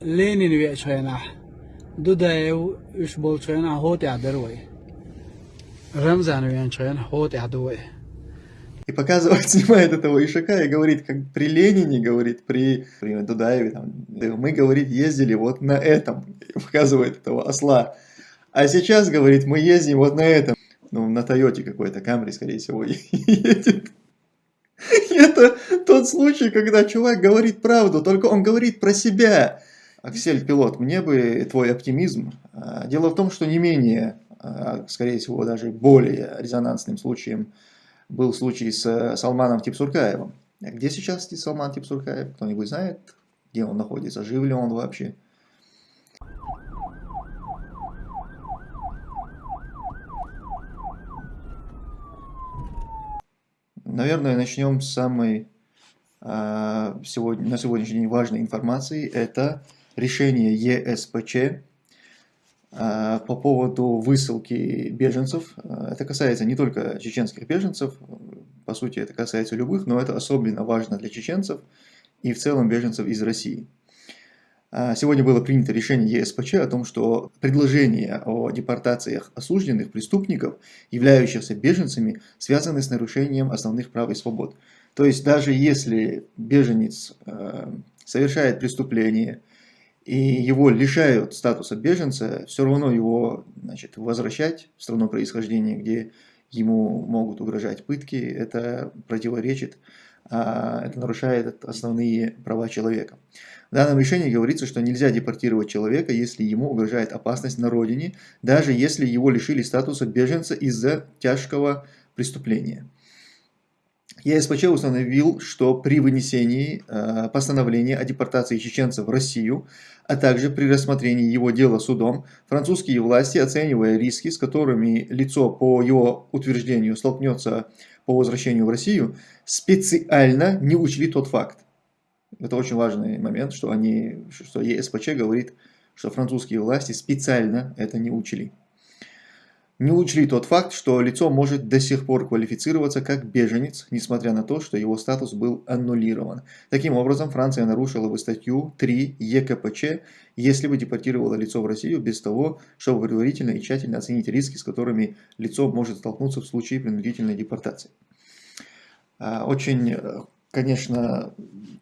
Ленин вечерна. Дудаев уж болчена хот ядервой. Рамзан вечерен хот ядервой. И показывает, снимает этого Ишака и говорит, как при Ленине, говорит, при, при Дудаеве, там, мы, говорит, ездили вот на этом, и показывает этого осла. А сейчас, говорит, мы ездим вот на этом, ну, на Тойоте какой-то, Камри, скорее всего, едет. Это тот случай, когда чувак говорит правду, только он говорит про себя. Аксель Пилот, мне бы твой оптимизм. А, дело в том, что не менее, а, скорее всего, даже более резонансным случаем был случай с Салманом Типсуркаевым. Где сейчас Салман Типсуркаев? Кто-нибудь знает, где он находится? Жив ли он вообще? Наверное, начнем с самой э, сегодня, на сегодняшний день важной информации. Это решение ЕСПЧ э, по поводу высылки беженцев. Это касается не только чеченских беженцев, по сути это касается любых, но это особенно важно для чеченцев и в целом беженцев из России. А, сегодня было принято решение ЕСПЧ о том, что предложения о депортациях осужденных преступников, являющихся беженцами, связаны с нарушением основных прав и свобод. То есть даже если беженец э, совершает преступление и его лишают статуса беженца, все равно его значит, возвращать в страну происхождения, где ему могут угрожать пытки, это противоречит, а, это нарушает основные права человека. В данном решении говорится, что нельзя депортировать человека, если ему угрожает опасность на родине, даже если его лишили статуса беженца из-за тяжкого преступления. ЕСПЧ установил, что при вынесении э, постановления о депортации чеченцев в Россию, а также при рассмотрении его дела судом, французские власти, оценивая риски, с которыми лицо по его утверждению столкнется по возвращению в Россию, специально не учли тот факт, это очень важный момент, что, они, что ЕСПЧ говорит, что французские власти специально это не учли. Не учли тот факт, что лицо может до сих пор квалифицироваться как беженец, несмотря на то, что его статус был аннулирован. Таким образом, Франция нарушила бы статью 3 ЕКПЧ, если бы депортировала лицо в Россию без того, чтобы предварительно и тщательно оценить риски, с которыми лицо может столкнуться в случае принудительной депортации. А, очень э, конечно,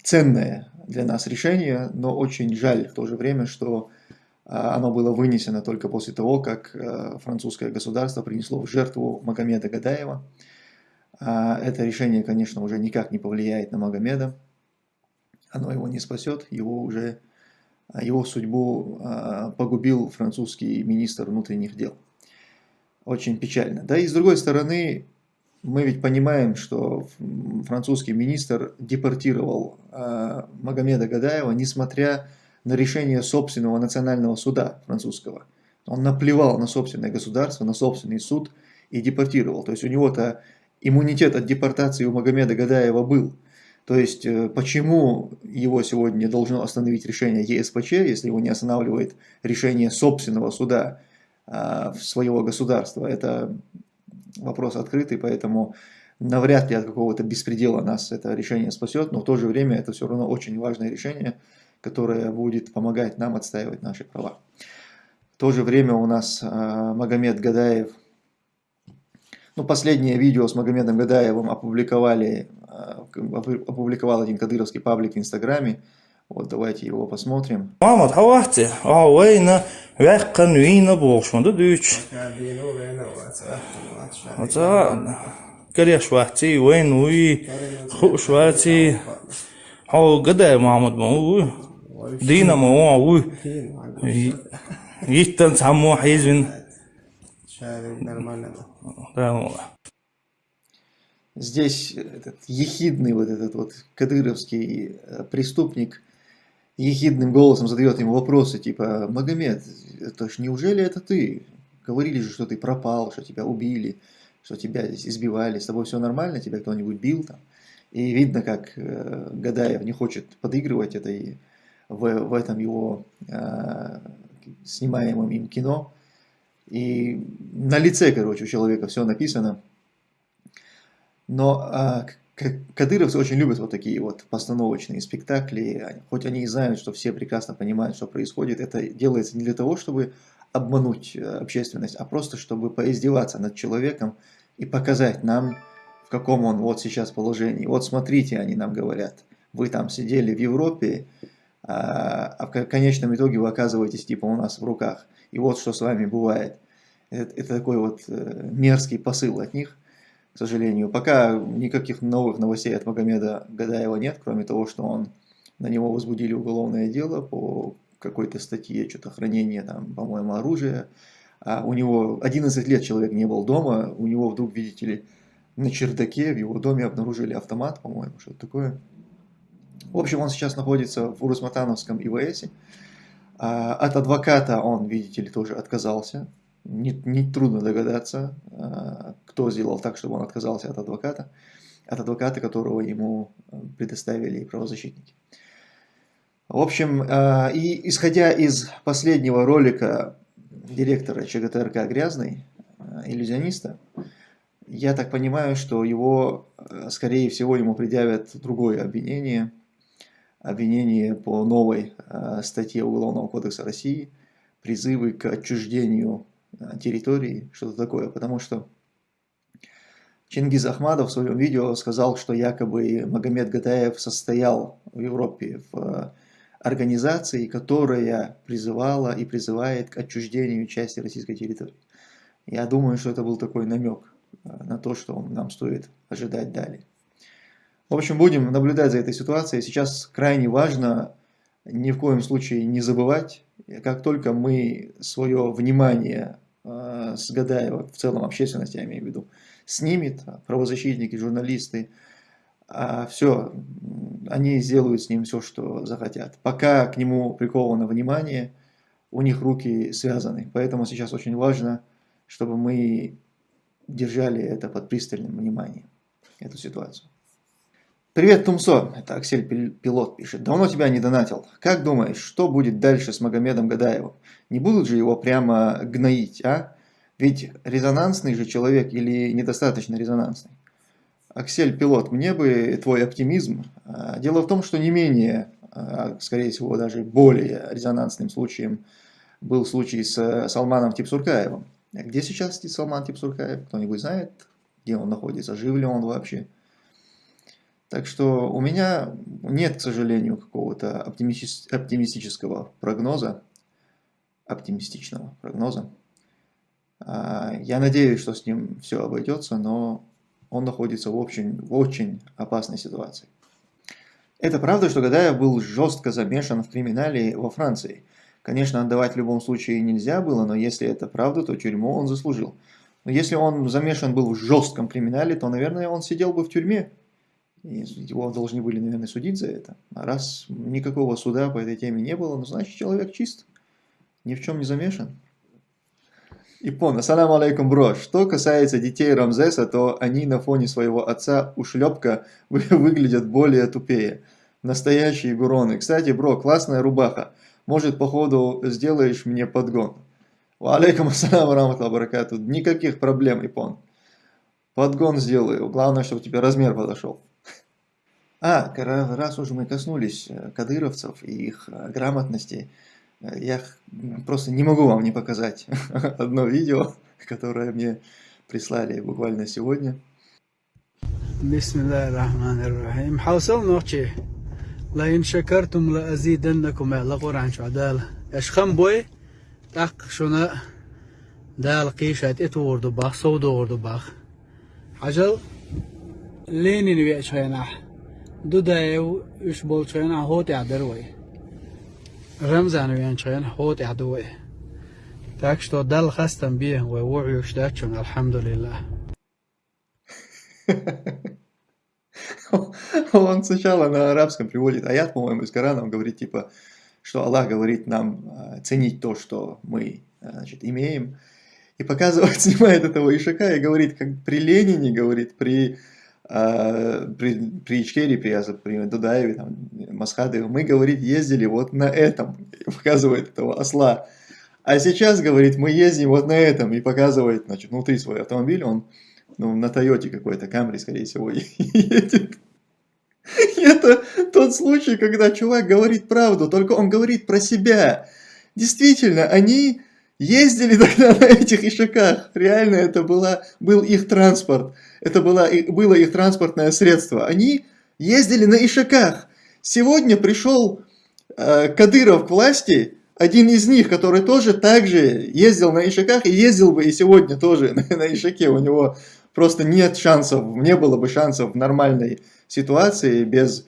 ценное для нас решение, но очень жаль в то же время, что оно было вынесено только после того, как а, французское государство принесло в жертву Магомеда Гадаева. А, это решение, конечно, уже никак не повлияет на Магомеда. Оно его не спасет, его уже его судьбу погубил французский министр внутренних дел. Очень печально. Да и с другой стороны, мы ведь понимаем, что французский министр депортировал э, Магомеда Гадаева, несмотря на решение собственного национального суда французского. Он наплевал на собственное государство, на собственный суд и депортировал. То есть у него-то иммунитет от депортации у Магомеда Гадаева был. То есть э, почему его сегодня должно остановить решение ЕСПЧ, если его не останавливает решение собственного суда э, своего государства? Это вопрос открытый, поэтому навряд ли от какого-то беспредела нас это решение спасет, но в то же время это все равно очень важное решение, которое будет помогать нам отстаивать наши права. В то же время у нас э, Магомед Гадаев, ну последнее видео с Магомедом Гадаевым опубликовали, э, опубликовал один кадыровский паблик в Инстаграме, вот давайте его посмотрим. Мамат, хавахте, а вейна, вяхкан вина хуш вахти, хау гадай Мамат ма уи, дина ма уи, yittан саму хайзвин. Здесь этот ехидный вот этот вот кадыровский э, преступник ехидным голосом задает ему вопросы, типа, Магомед, это ж неужели это ты? Говорили же, что ты пропал, что тебя убили, что тебя здесь избивали, с тобой все нормально, тебя кто-нибудь бил там. И видно, как э, Гадаев не хочет подыгрывать этой, в, в этом его э, снимаемом им кино. И на лице, короче, у человека все написано. Но э, кадыровцы очень любят вот такие вот постановочные спектакли, хоть они и знают, что все прекрасно понимают, что происходит, это делается не для того, чтобы обмануть э, общественность, а просто чтобы поиздеваться над человеком и показать нам, в каком он вот сейчас положении. Вот смотрите, они нам говорят, вы там сидели в Европе, а, а в конечном итоге вы оказываетесь типа у нас в руках. И вот что с вами бывает. Это, это такой вот э, мерзкий посыл от них, к сожалению. Пока никаких новых новостей от Магомеда Гадаева нет, кроме того, что он на него возбудили уголовное дело по какой-то статье, что-то хранение по-моему, оружия. А у него 11 лет человек не был дома, у него вдруг, видите ли, на чердаке в его доме обнаружили автомат, по-моему, что-то такое. В общем, он сейчас находится в Урусматановском ИВСе. А, от адвоката он, видите ли, тоже отказался. Не, не трудно догадаться, а, кто сделал так, чтобы он отказался от адвоката. От адвоката, которого ему предоставили правозащитники. В общем, а, и исходя из последнего ролика директора ЧГТРК «Грязный», иллюзиониста, я так понимаю, что его, скорее всего, ему предъявят другое обвинение – обвинение по новой э, статье Уголовного кодекса России, призывы к отчуждению э, территории, что-то такое, потому что Чингиз Ахмадов в своем видео сказал, что якобы Магомед Гатаев состоял в Европе в э, организации, которая призывала и призывает к отчуждению части российской территории. Я думаю, что это был такой намек на то, что нам стоит ожидать далее. В общем, будем наблюдать за этой ситуацией. Сейчас крайне важно ни в коем случае не забывать, как только мы свое внимание э, с Гадаева, в целом общественность, я имею в виду, снимет, правозащитники, журналисты, а все, они сделают с ним все, что захотят. Пока к нему приковано внимание, у них руки связаны. Поэтому сейчас очень важно, чтобы мы держали это под пристальным вниманием, эту ситуацию. Привет, Тумсо. Это Аксель Пилот пишет. Давно тебя не донатил. Как думаешь, что будет дальше с Магомедом Гадаевым? Не будут же его прямо гноить, а? Ведь резонансный же человек или недостаточно резонансный? Аксель Пилот, мне бы твой оптимизм. А, дело в том, что не менее, а, скорее всего, даже более резонансным случаем был случай с Салманом Типсуркаевым. Где сейчас Салман Типсуркаев? Кто-нибудь знает, где он находится? Жив ли он вообще? Так что у меня нет, к сожалению, какого-то оптимистического прогноза, оптимистичного прогноза. А, я надеюсь, что с ним все обойдется, но он находится в очень, в очень опасной ситуации. Это правда, что Гадаев был жестко замешан в криминале во Франции. Конечно, отдавать в любом случае нельзя было, но если это правда, то тюрьму он заслужил. Но если он замешан был в жестком криминале, то, наверное, он сидел бы в тюрьме его должны были, наверное, судить за это. А раз никакого суда по этой теме не было, ну, значит, человек чист, ни в чем не замешан. Ипон, ассаламу алейкум, бро. Что касается детей Рамзеса, то они на фоне своего отца ушлепка выглядят более тупее. Настоящие гуроны. Кстати, бро, классная рубаха. Может, походу, сделаешь мне подгон. Алейкум ассаламу раматла баракату. Никаких проблем, Ипон. Подгон сделаю. Главное, чтобы тебе размер подошел. А, раз уже мы коснулись э, кадыровцев и их э, грамотности, э, я просто не могу вам не показать одно видео, которое мне прислали буквально сегодня. بسم الله الرحمن الرحيم حوصل نوچه لئن شكرتم لأزيدنكم على قرآن شو عدالة اشخم بوي تق شنا دال قيشات اتوردو باخ صودو وردو باخ عجل ليني نبيع شويناح Dudayev üç bolçayan hot yadır вы. Рамзановян чаян хот ядовы. Так что дал хастам би вы уюш дачун, алхамдулиллах. Он сначала на арабском приводит аят, по-моему, из Корана, он говорит типа, что Аллах говорит нам э, ценить то, что мы э, значит, имеем, и показывает, снимает этого Ишака и говорит, как при Ленине, говорит, при при, при Ичкере, при, при Дудаеве, там, Масхадове, мы, говорит, ездили вот на этом, показывает этого осла. А сейчас, говорит, мы ездим вот на этом, и показывает, значит, внутри свой автомобиль, он ну, на Тойоте какой-то, Камри, скорее всего, едет. Это тот случай, когда чувак говорит правду, только он говорит про себя. Действительно, они ездили тогда на этих ишаках. Реально, это была, был их транспорт. Это была, было их транспортное средство. Они ездили на ишаках. Сегодня пришел э, Кадыров к власти, один из них, который тоже также ездил на ишаках и ездил бы и сегодня тоже на, на ишаке. У него просто нет шансов, не было бы шансов в нормальной ситуации без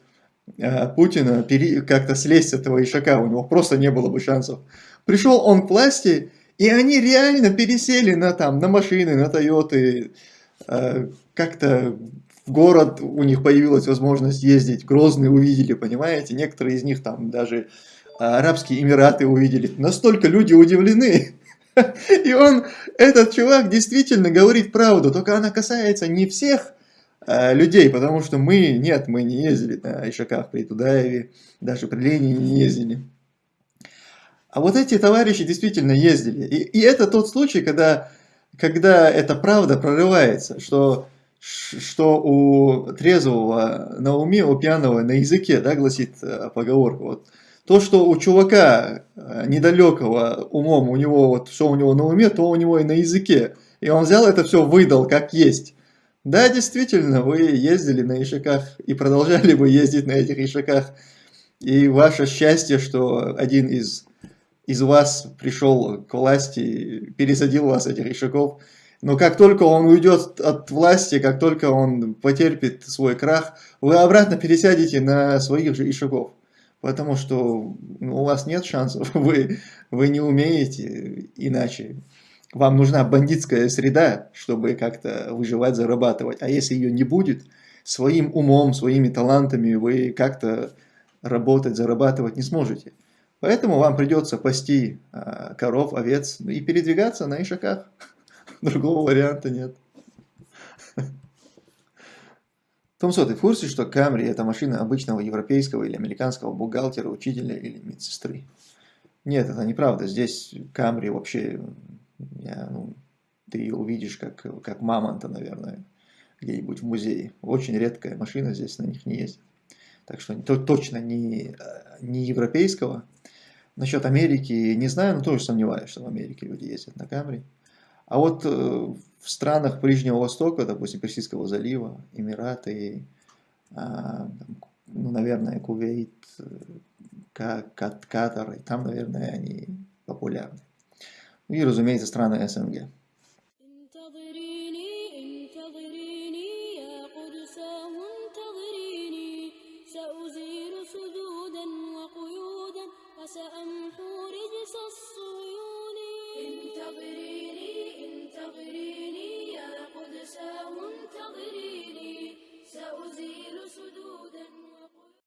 э, Путина как-то слезть с этого ишака. У него просто не было бы шансов. Пришел он к власти, и они реально пересели на, там, на машины, на Тойоты, как-то в город у них появилась возможность ездить, Грозный увидели, понимаете, некоторые из них там даже Арабские Эмираты увидели. Настолько люди удивлены. И он, этот чувак действительно говорит правду, только она касается не всех э, людей, потому что мы, нет, мы не ездили на Ишаках при Тудаеве, даже при Ленине не ездили. А вот эти товарищи действительно ездили. И, и это тот случай, когда, когда эта правда прорывается, что, что у трезвого на уме, у пьяного на языке, да, гласит э, поговорка. Вот, то, что у чувака э, недалекого умом, у него вот все у него на уме, то у него и на языке. И он взял это все, выдал как есть. Да, действительно, вы ездили на ишаках и продолжали бы ездить на этих ишаках. И ваше счастье, что один из, из вас пришел к власти, пересадил вас этих ишаков. Но как только он уйдет от власти, как только он потерпит свой крах, вы обратно пересядете на своих же ишаков потому что ну, у вас нет шансов, вы, вы не умеете иначе. Вам нужна бандитская среда, чтобы как-то выживать, зарабатывать. А если ее не будет, своим умом, своими талантами вы как-то работать, зарабатывать не сможете. Поэтому вам придется пасти а, коров, овец и передвигаться на ишаках. Другого варианта нет. Томсо, ты в курсе, что Камри это машина обычного европейского или американского бухгалтера, учителя или медсестры? Нет, это неправда. Здесь Камри вообще, я, ну, ты ее увидишь как, как мамонта, наверное, где-нибудь в музее. Очень редкая машина, здесь на них не ездит. Так что то, точно не, не европейского. Насчет Америки не знаю, но тоже сомневаюсь, что в Америке люди ездят на Камри. А вот э, в странах Ближнего Востока, допустим, Персидского залива, Эмираты, а, ну, наверное, Кувейт, э, Катар, там, наверное, они популярны. Ну и, разумеется, страны СНГ.